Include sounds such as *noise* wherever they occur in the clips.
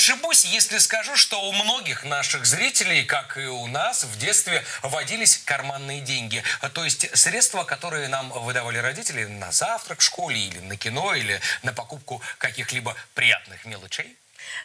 ошибусь, если скажу, что у многих наших зрителей, как и у нас, в детстве водились карманные деньги. То есть средства, которые нам выдавали родители на завтрак в школе или на кино, или на покупку каких-либо приятных мелочей.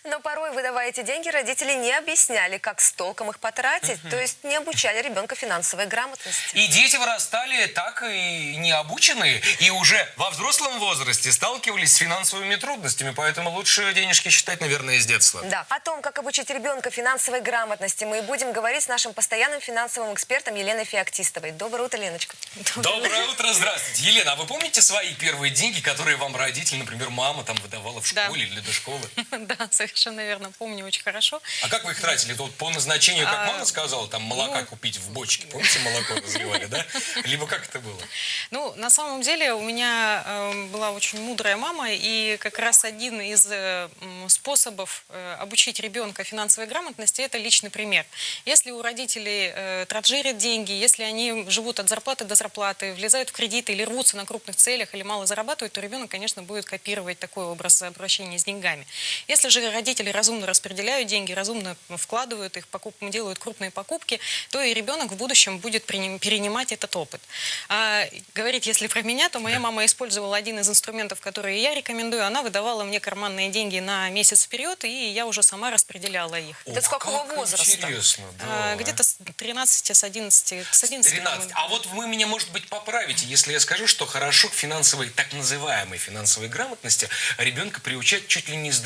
Но порой, выдавая эти деньги, родители не объясняли, как с толком их потратить, то есть не обучали ребенка финансовой грамотности. И дети вырастали так и не обученные, и уже во взрослом возрасте сталкивались с финансовыми трудностями, поэтому лучше денежки считать, наверное, из детства. Да. О том, как обучить ребенка финансовой грамотности, мы и будем говорить с нашим постоянным финансовым экспертом Еленой Феоктистовой. Доброе утро, Леночка. Доброе утро, здравствуйте. Елена, а вы помните свои первые деньги, которые вам родители, например, мама там выдавала в Да. школе или до школы? *laughs* Да, *laughs* совершенно верно, помню очень хорошо. А как вы их тратили? Вот по назначению, как А, мама сказала, там молока ну, купить в бочке. *laughs* Помните, молоко разливали, да? Либо как это было? Ну, на самом деле у меня э, была очень мудрая мама, и как раз один из э, способов э, обучить ребенка финансовой грамотности – это личный пример. Если у родителей э, транжирят деньги, если они живут от зарплаты до зарплаты, влезают в кредиты или рвутся на крупных целях, или мало зарабатывают, то ребенок, конечно, будет копировать такой образ обращения с деньгами. Если же родители разумно распределяют деньги, разумно вкладывают их, покуп- делают крупные покупки, то и ребенок в будущем будет перенимать этот опыт. А говорить, если про меня, то моя мама использовала один из инструментов, которые я рекомендую. Она выдавала мне карманные деньги на месяц вперед, и я уже сама распределяла их. Это с какого как возраста? Интересно, да. А, Где-то с 13, с 11, с 11. 13. А вот вы меня, может быть, поправите, если я скажу, что хорошо к финансовой, так называемой финансовой грамотности ребенка приучать чуть ли не с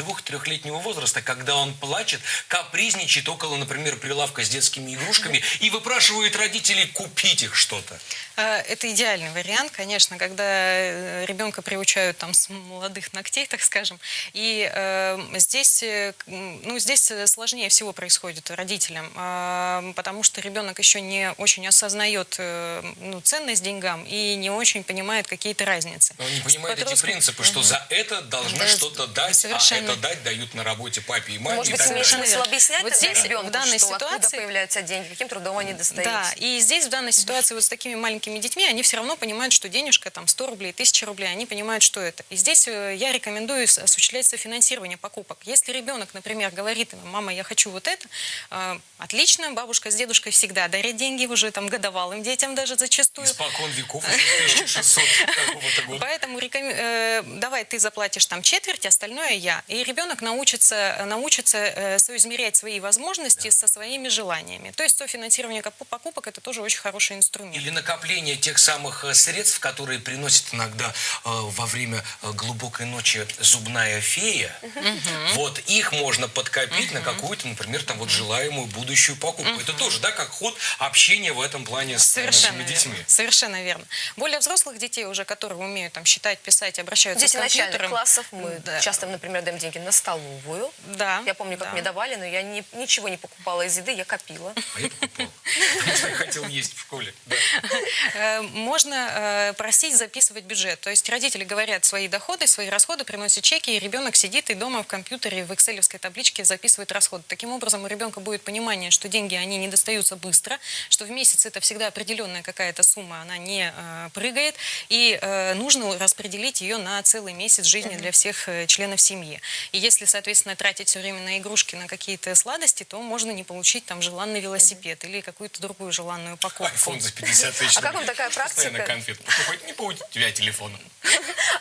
двух-трехлетнего возраста, когда он плачет, капризничает около, например, прилавка с детскими игрушками и выпрашивает родителей купить их что-то. А, Это идеальный вариант, конечно, когда э, ребенка приучают там с молодых ногтей, так скажем. И э, здесь, э, ну, здесь э, сложнее всего происходит родителям, а, потому что ребенок еще не очень осознает э, ну, ценность деньгам и не очень понимает какие-то разницы. Но он не понимает эти подростком- принципы, что за это должны Да, что-то дать, совершенно. а это дать дают на работе папе и маме Может и быть, имеет смысл объяснять Вот здесь, ребенку, в данной что откуда ситуации- появляются деньги, каким трудом они достаются. Да, и здесь в данной ситуации вот с такими маленькими детьми, они все равно понимают, что денежка там 100 рублей, 1000 рублей, они понимают, что это. И здесь э, я рекомендую осуществлять софинансирование покупок. Если ребенок, например, говорит, мама, я хочу вот это, э, отлично, бабушка с дедушкой всегда дарят деньги уже там годовалым детям даже зачастую. Испокон веков, *laughs* еще 1600 какого-то года. Поэтому э, давай ты заплатишь там четверть, остальное я. И ребенок научится, научится э, соизмерять свои возможности со своими желаниями. То есть софинансирование покупок это тоже очень хороший инструмент. Или накопление тех самых э, средств, которые приносит иногда э, во время э, глубокой ночи зубная фея. Вот их можно подкопить на какую-то, например, там вот желаемую будущую покупку. Это тоже, да, как ход общения в этом плане с Совершенно нашими детьми. верно. Совершенно верно. Более взрослых детей уже, которые умеют там считать, писать, обращаются Дети с компьютером. начальных классов мы Да. часто, например, даем деньги на столовую. Да. Я помню, как да. мне давали, но я ни- ничего не покупала из еды, я копила. А я покупал. Потому что я хотел есть в школе. Э, Можно э, просить записывать бюджет. То есть родители говорят свои доходы, свои расходы, приносят чеки, и ребенок сидит и дома в компьютере в экселевской табличке записывает расходы. Таким образом, у ребенка будет понимание, что деньги, они не достаются быстро, что в месяц это всегда определенная какая-то сумма, она не э, прыгает, и нужно распределить ее на целый месяц жизни для всех членов семьи. И если, соответственно, тратить все время на игрушки, на какие-то сладости, то можно не получить там желанный велосипед или какую-то другую желанную покупку. Айфон за 50 тысяч. А как вам такая практика? конфет покупать. Не у тебя телефона. *laughs*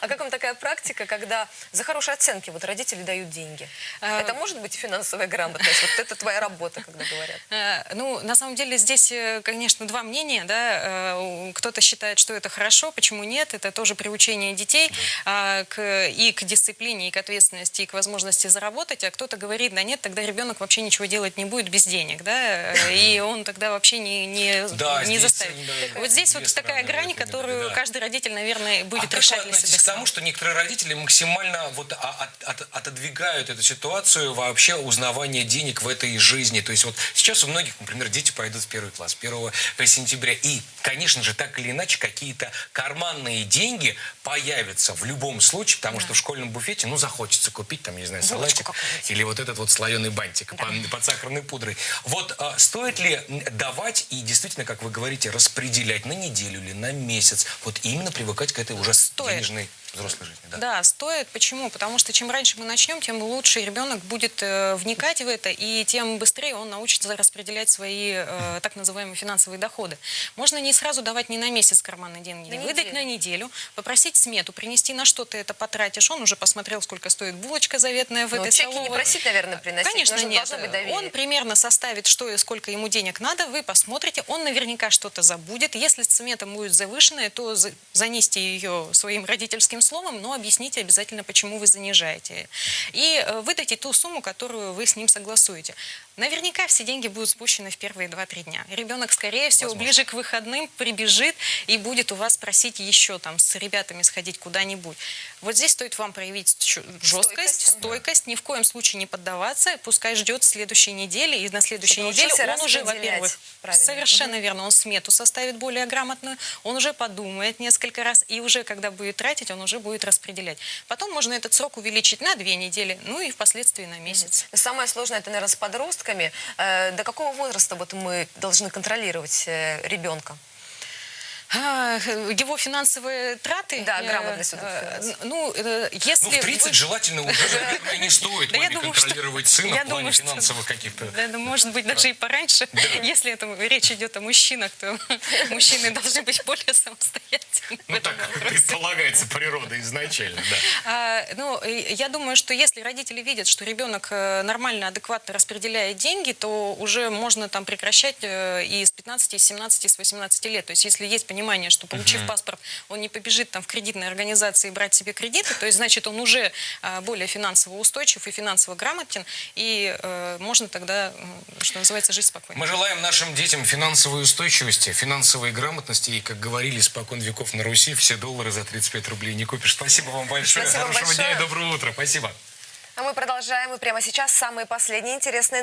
А как вам такая практика, когда за хорошие оценки вот родители дают деньги? А, Это может быть финансовая грамотность? Вот это твоя работа, когда говорят. *laughs* Э, Ну, на самом деле здесь, э, конечно, два мнения, да. Э, Кто-то считает, что это хорошо, почему нет? Это тоже приучение детей а, к, и к дисциплине, и к ответственности, и к возможности заработать. А кто-то говорит, да нет, тогда ребенок вообще ничего делать не будет без денег, да, и он тогда вообще не, не, Да, не здесь, заставит. да, вот здесь вот такая грань, которую да. каждый родитель, наверное, будет а решать для себя к тому, что некоторые родители максимально вот от- от- отодвигают эту ситуацию вообще узнавания денег в этой жизни? То есть вот сейчас у многих, например, дети пойдут в первый класс 1 сентября. И, конечно же, так или иначе, какие-то карманные деньги появятся в любом случае, потому что в школьном буфете, ну, захочется купить, там, не знаю, салатик или вот этот вот слоеный бантик под, под сахарной пудрой. Вот а, стоит ли давать и действительно, как вы говорите, распределять на неделю или на месяц, вот именно привыкать к этой уже Стоит. денежной взрослой жизни. Да. Да, стоит. Почему? Потому что чем раньше мы начнем, тем лучше ребенок будет э, вникать в это, и тем быстрее он научится распределять свои э, так называемые финансовые доходы. Можно не сразу давать не на месяц карманные деньги, На выдать неделю. на неделю, попросить смету, принести на что ты это потратишь. Он уже посмотрел, сколько стоит булочка заветная в Ну, этой чеки не столовой. просить, наверное, приносить. Конечно, Нужно- нет. Должно быть доверие. Он примерно составит, что и сколько ему денег надо, вы посмотрите, он наверняка что-то забудет. Если смета будет завышенная, то за- занесите ее своим родительским словом, но объясните обязательно, почему вы занижаете. И э, выдайте ту сумму, которую вы с ним согласуете. Наверняка все деньги будут спущены в первые 2-3 дня. Ребенок, скорее всего, Возможно. ближе к выходным прибежит и будет у вас просить еще там с ребятами сходить куда-нибудь. Вот здесь стоит вам проявить жесткость, Стойкость, да. стойкость, ни в коем случае не поддаваться, пускай ждет следующей недели, и на следующей Чтобы неделе он уже, во-первых, совершенно верно, он смету составит более грамотную, он уже подумает несколько раз, и уже когда будет тратить, он уже будет распределять. Потом можно этот срок увеличить на две недели, ну и впоследствии на месяц. Самое сложное, это, наверное, с подростками. Э, До какого возраста вот мы должны контролировать э, ребенка? А, Его финансовые траты... Да, э, грамотность э. Ну, э, если... Ну, в 30 вы- желательно уже, наверное, *laughs* не стоит маме думаю, что- контролировать сына я в плане думаю, что- финансовых каких-то... Да, может быть, даже и пораньше. Если это речь идет о мужчинах, то *laughs* мужчины должны быть более самостоятельны. Ну, так *laughs* вопросе. предполагается природой изначально, да. А, ну, я думаю, что если родители видят, что ребенок нормально, адекватно распределяет деньги, то уже можно там прекращать и с 15, и с 17, и с 18 лет. То есть если есть понимание, что получив паспорт, он не побежит там в кредитной организации брать себе кредиты, то есть значит он уже а, более финансово устойчив и финансово грамотен, и э, можно тогда, что называется, жить спокойно. Мы желаем нашим детям финансовой устойчивости, финансовой грамотности. И, как говорили испокон веков на Руси, все доллары за 35 рублей не купишь. Спасибо вам большое. Спасибо Хорошего большое. дня и доброго утра. Спасибо. А мы продолжаем. И прямо сейчас самые последние интересные